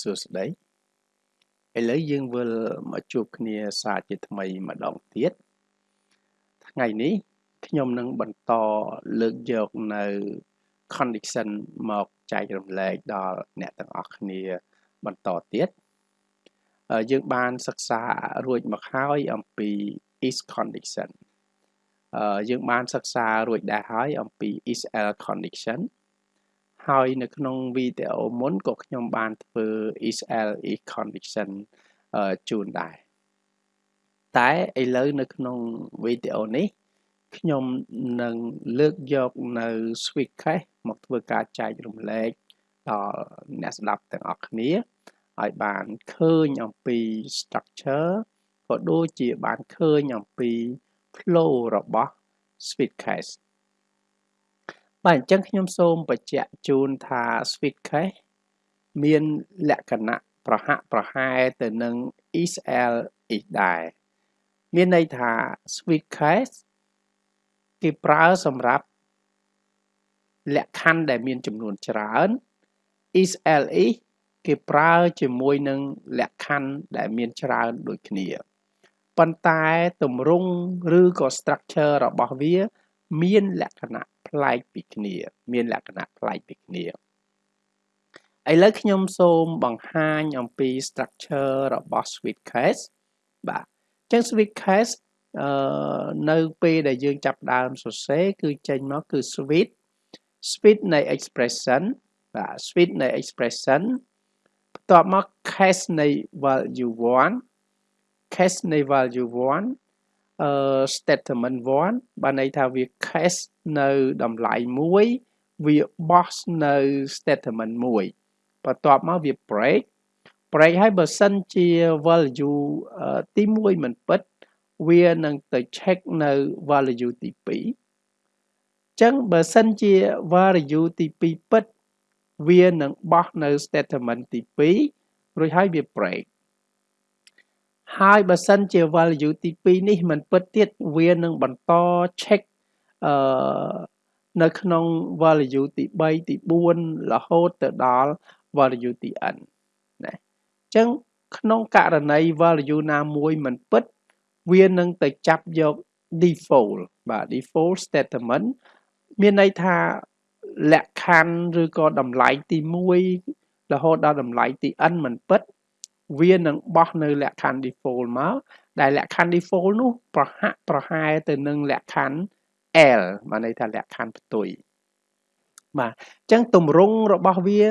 សួស្តីឥឡូវយើងវិលមកជួបគ្នាសារជាថ្មីម្ដងទៀតថ្ងៃនេះខ្ញុំនឹងបន្តលើកយកនៅ condition មកចែករំលែកដល់អ្នកទាំងអស់គ្នាបន្តទៀតយើងបានសិក្សារួចមកហើយអំពី is condition យើងបានសិក្សារួចដែរហើយអំពី is else condition ហើយនៅក្នុងវីដេអូមុនក៏ខ្ញុំបានធ្វើ is else condition ជូនដែរតែឥឡូវនៅក្នុងវីដេអូនេះខ្ញុំនឹងលើកយកនៅ switch cache មកធ្វើការចែករំលែកដល់អ្នកស្ដាប់ទាំងអស់គ្នាឲ្យបានឃើញអំពី structure ក៏ដូចជាបានឃើញអំពី flow របស់ switch cache បាទអញ្ចឹងខ្ញុំសូមបញ្ជាក់ជូនថា switch cache មានលក្ខណៈប្រហាក់ប្រហែលទៅនឹង ESL អ៊ីដែរមានន័យថា switch cache គេប្រើសម្រាប់លក្ខខណ្ឌដែលមានចំនួនច្រើន ESLE គេប្រើជាមួយនឹងលក្ខខណ្ឌដែលមានច្រើនដូចគ្នាប៉ុន្តែទម្រង់ឬក៏ structure របស់វា មានលក្ខណៈ ប្លែកពីគ្នា មានលក្ខណៈប្លែកពីគ្នាឥឡូវខ្ញុំសូមបង្ហាញអំពី structure របស់ switch case បាទអញ្ចឹង switch case អឺនៅពេលដែលយើងចាប់ដើមសរសេរគឺចេញមកគឺ switch switch នៃ expression បាទ switch នៃ expression បន្ទាប់មក case នៃ value 1 case នៃ value 1អឺ statement 1បានន័យថាវា case នៅតម្លៃមួយវា boss នៅ statement មួយបន្ទាប់មកវា break break ហើយបើសិនជា value ទី1មិនពិតវានឹងទៅ check នៅ value ទី2ចឹងបើសិនជា value ទី2ពិត វានឹងបោះនៅ statement ទី2រួចហើយវា break ហើយបើសិនជា value ទី2នេះមិនពិតទៀតវានឹងបន្ត check អឺនៅក្នុង value ទី3ទី4រហូតទៅដល់ value ទី n ណាអញ្ចឹងក្នុងករណី value ណាមួយមិនពិត វានឹងទៅចាប់យក default បាទ default statement មានន័យថាលក្ខខណ្ឌឬក៏តម្លៃទី1រហូតដល់តម្លៃទី n មិនពិត វានឹងបោះនៅលក្ខខណ្ឌ default មកដែលលក្ខខណ្ឌ default នោះប្រហាក់ប្រហែលទៅនឹងលក្ខខណ្ឌ L បានន័យថាលក្ខខណ្ឌផ្ទុយបាទអញ្ចឹងទម្រង់របស់វា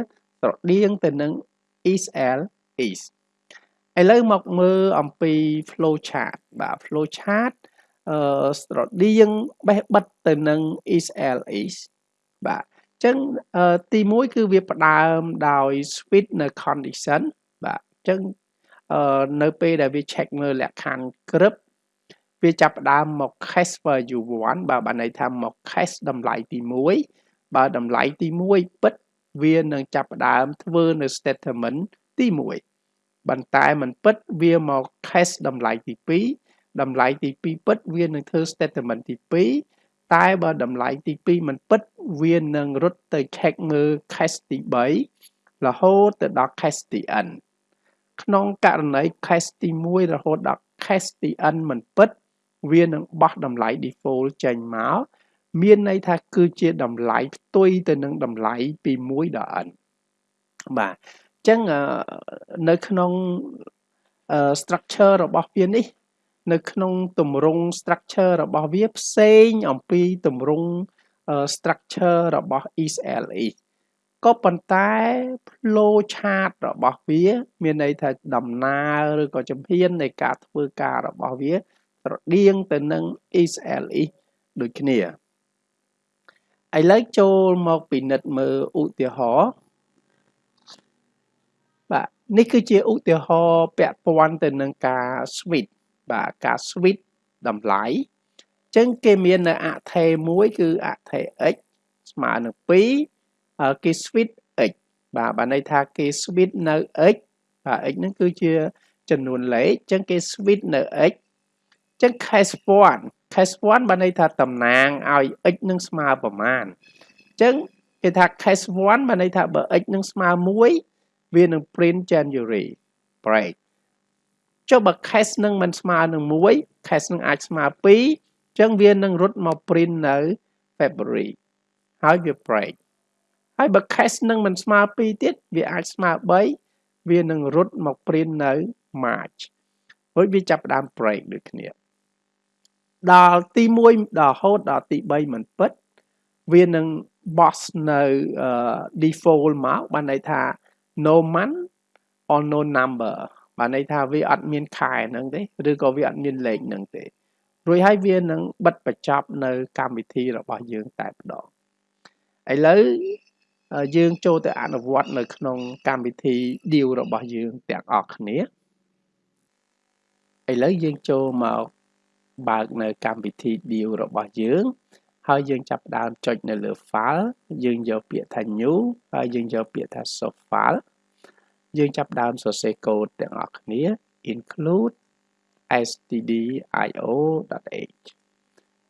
ស្រដៀងទៅនឹង is L is ឥឡូវមកមើលអំពី flow chart បាទ flow chart អឺស្រដៀងបេះបិទទៅនឹង is L is បាទអញ្ចឹងទី1គឺវាផ្ដើមដោយ switch នៅ condition បាទអញ្ចឹងអឺនៅពេលដែលវា check មើលលក្ខខណ្ឌក្រឹបវាចាប់ផ្ដើមមក cache value 1បើបានន័យថាមក cache តម្លៃទី1បើតម្លៃទី1ពិតវានឹងចាប់ផ្ដើមធ្វើនៅ statement ទី1បន្តែមិនពិតវាមក cache តម្លៃទី2តម្លៃទី2ពិតវានឹងធ្វើ statement ទី2តែបើតម្លៃទី2មិនពិតវានឹងរត់ទៅ check មើល cache ទី3រហូតទៅដល់ cache ទី n ក្នុងករណី cache ទី1រហូតដល់ cache ទី n មិនពិត វានឹងបោះតម្លៃ default ចេញមកមានន័យថាគឺជាតម្លៃផ្ទុយទៅនឹងតម្លៃពី1ដល់ n បាទអញ្ចឹងនៅក្នុង structure របស់វានេះ នៅក្នុងទម្រង់ structure របស់វាផ្សេងអំពីទម្រង់ structure របស់ ESLE ក៏ប៉ុន្តែ flow chart របស់វា មានន័យថាដំណើរឬក៏ជំហាននៃការធ្វើការរបស់វា ស្រដៀងទៅនឹង XLE ដូចគ្នាឥឡូវចូលមកពិនិត្យមើលឧទាហរណ៍បាទនេះគឺជាឧទាហរណ៍ពាក់ព័ន្ធទៅនឹងការ switch បាទការ switch តម្លៃអញ្ចឹងគេមាននៅអថេមួយគឺអថេ x ស្មើនឹង2 គេ switch x បាទបានន័យថាគេ switch នៅ x បាទ x ហ្នឹងគឺជាចំនួនលេខអញ្ចឹងគេ switch នៅ x អញ្ចឹង case 1 case 1បានន័យថាតំណាងឲ្យ x នឹងស្មើប្រមាណអញ្ចឹងគេថា case 1បានន័យថាបើ x នឹងស្មើ1វានឹង print January break ចុះបើ case នឹងមិនស្មើនឹង1 case នឹងអាចស្មើ2អញ្ចឹងវានឹងរត់មក print នៅ February ហើយវា break ហើយបើ case នឹងមិនស្មើ2ទៀតវាអាចស្មើ3វានឹងរត់មក print នៅ March រួចវាចាប់ផ្ដើម break ដូចគ្នាដល់ទី1ដល់ហូតដល់ទី3មិនពិតវានឹង boss នៅ default មកបានន័យថា no month or no number បានន័យថាវាអត់មានខែហ្នឹងទេឬក៏វាអត់មានលេខហ្នឹងទេរួចហើយវានឹងបិទបញ្ចប់នៅកម្មវិធីរបស់យើងតែម្ដងឥឡូវ យើងចូលទៅអនុវត្តនៅក្នុងកម្មវិធី deal របស់យើងទាំងអស់គ្នាឥឡូវយើងចូលមកបើកនៅកម្មវិធី deal របស់យើង ហើយយើងចាប់ផ្ដើមចុចនៅលើ file យើងយកពាក្យថា new ហើយយើងយកពាក្យថា source file យើងចាប់ផ្ដើមសរសេរកូដទាំងអស់គ្នា include stdio.h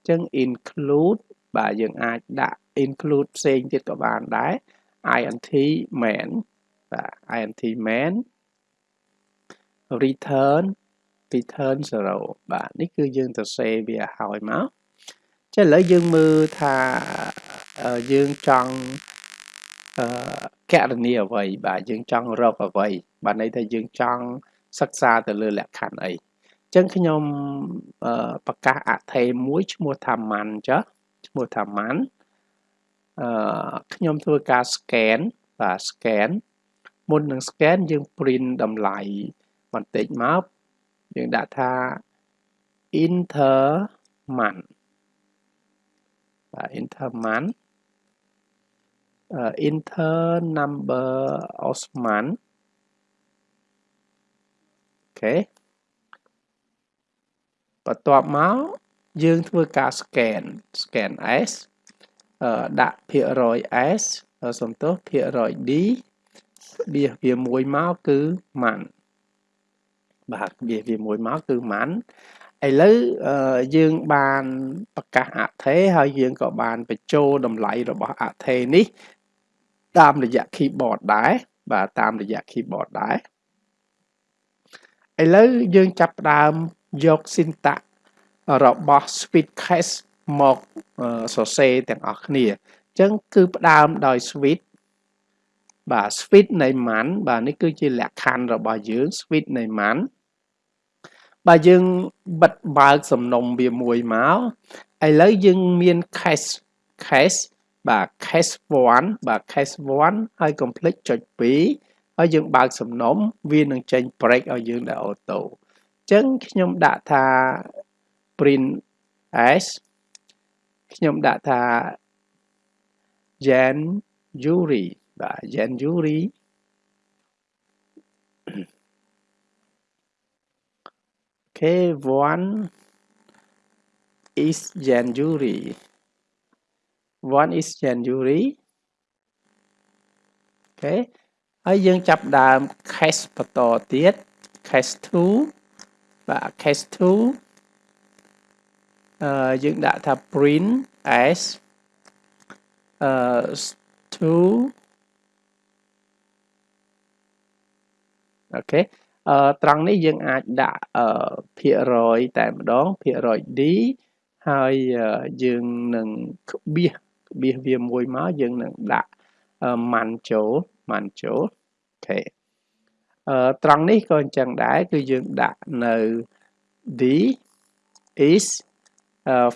ចឹង include បាទយើងអាចដាក់ include ផ្សេងទៀតក៏បានដែរ int main បាទ int main return return 0បាទនេះគឺយើងសរសេរវាឲ្យមកចឹងឥឡូវយើងមើលថាយើងចង់អឺកណនីអ្វីបាទយើងចង់រកអ្វីបាទន័យថាយើងចង់សិក្សាទៅលើលក្ខខណ្ឌអីចឹងខ្ញុំប្រកាសអថេមួយឈ្មោះថាម៉ាន់ចាឈ្មោះថាម៉ាន់អឺ ខ្ញុំធ្វើការ scan បាទ scan មុននឹង scan យើង print តម្លៃបន្តិចមកយើងដាក់ថា enter month បាទ enter month uh, enter number Osman អូខេបន្ទាប់មកយើងធ្វើការ scan scan S ដាក់ភាគរយ S សំទោសភាគរយ D បៀសវាមួយមកគឺ man បាទបៀសវាមួយមកគឺ man ឥឡូវយើងបានប្រកាសអថេហើយយើងក៏បានបញ្ចូលតម្លៃរបស់អថេនេះតាមរយៈ keyboard ដែរបាទតាមរយៈ keyboard ដែរឥឡូវយើងចាប់ផ្ដើមយក syntax របស់ switch cache មកសរសេរទាំងអស់គ្នាអញ្ចឹងគឺផ្ដើមដោយ switch បាទ switch នៃ man បាទនេះគឺជាលក្ខខណ្ឌរបស់យើង switch នៃ man បើយើងបិទបើកសំណុំវាមួយមកឥឡូវយើងមាន cache cache បាទ cache 1បាទ cache 1ហើយ complete ចុច2ហើយយើងបើកសំណុំវានឹងចេញ break ឲ្យយើងដែលអូតូអញ្ចឹងខ្ញុំដាក់ថា print s ខ្ញុំដាក់ថា jan yuri បាទ jan yuri Okay, one is January. One is January. Okay ហើយយើងចាប់ដើម case បន្តទៀត case 2បាទ case 2អឺ យើងដាក់ថា print as អឺ2អូខេអឺត្រង់នេះយើងអាចដាក់អឺភាគរយតែម្ដងភាគរយ D ហើយយើងនឹងក្បៀសក្បៀសវាមួយមកយើងនឹងដាក់ម៉ាន់ចូលម៉ាន់ចូលអូខេអឺត្រង់នេះក៏អញ្ចឹងដែរគឺយើងដាក់នៅ D is uh,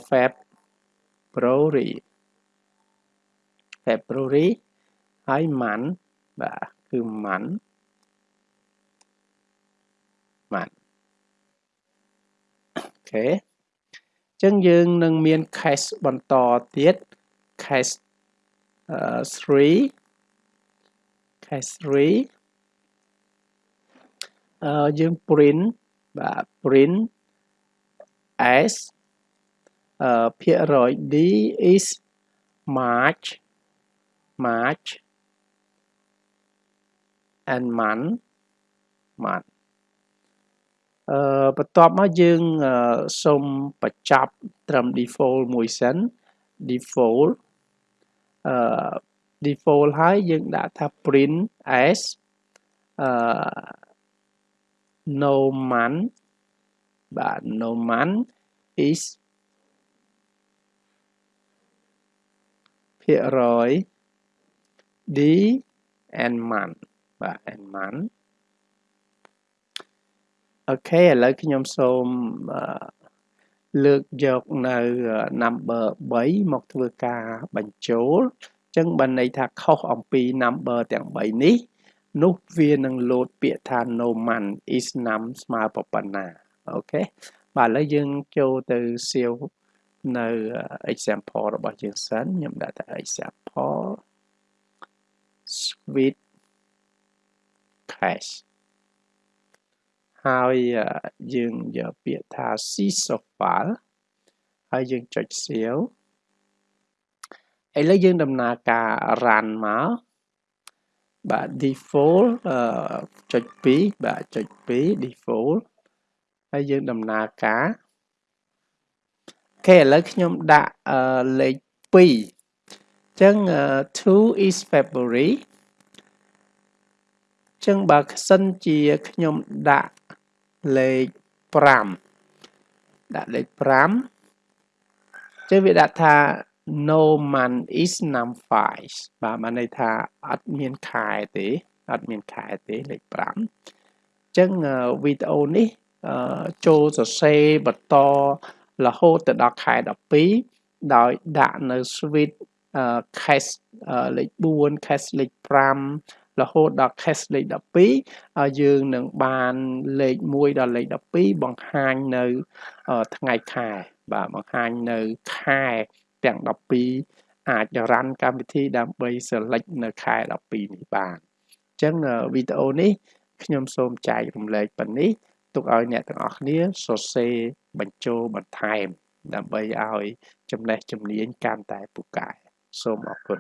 February February ហើយ month បាទគឺ month បាទអូខេអញ្ចឹងយើងនឹងមាន cache បន្តទៀត cache 3 cache 3អឺយើង print បាទ print as អឺ ភាគរយ d is march march and month month អឺបន្ទាប់មកយើងសូមបញ្ចប់ត្រឹម default មួយសិន default អឺ default ហើយយើងដាក់ថា print as អឺ no man បាទ no man is ភាគរយ d and man បាទ and man អូខេឥឡូវខ្ញុំសូមលើកយកនៅ number 3មកធ្វើការបញ្ចូលចឹងបានន័យថាខុសអំពី number ទាំង3នេះ នោះវានឹងលោតពាក្យថា no man is num ស្មើប៉ុណ្ណាអូខេបាទឥឡូវយើងចូលទៅសៀវ នៅ example របស់យើងសិនខ្ញុំដាក់ថា example sweet cash ហើយយើងយកពាក្យថា sisopal ហើយយើងចុចសៀវឥឡូវយើងដំណើរការ run មកបាទ default ចុច2បាទចុច2 default ហើយយើងដំណើរការ អូខេឥឡូវខ្ញុំដាក់លេខ2អញ្ចឹង2 is February អញ្ចឹងបើសិនជាខ្ញុំដាក់លេខ5ដាក់លេខ5ចឹងវាដាក់ថា no month is num 5បាទបានន័យថាអត់មានខែទេអត់មានខែទេលេខ5អញ្ចឹងវីដេអូនេះចូលសរសេរបន្ត រហូតទៅដល់ខែ12ដោយដាក់នៅ switch cache លេខ4 cache លេខ5រហូតដល់ cache លេខ12យើងនឹងបានលេខ1ដល់លេខ12បង្ហាញនៅថ្ងៃខែបាទបង្ហាញនៅខែទាំង12អាចរ៉ាន់កម្មវិធីដើម្បី select នៅខែ12នេះបានអញ្ចឹងវីដេអូនេះខ្ញុំសូមចែករំលែកប៉ុណ្នេះ ទុកឲ្យអ្នកទាំងអស់គ្នាសរសេរបញ្ចូលបន្ថែម ដើម្បីឲ្យចំណេះជំនាញកាន់តែពូកែសូមអរគុណ